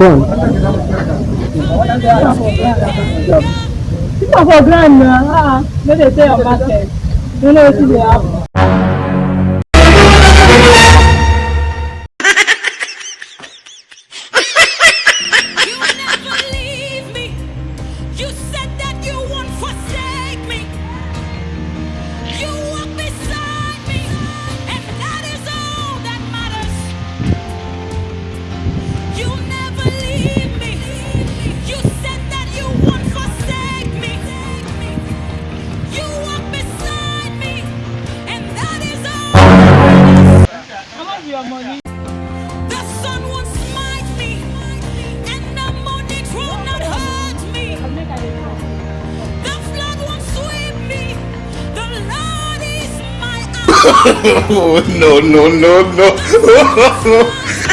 corn. People for grand na, ah, no dey sell your market. You know wetin dey happen. Your money? The sun won't smite me, and the morning will not hurt me. The flood won't sweep me. The Lord is my eye. Oh, no, no, no, no.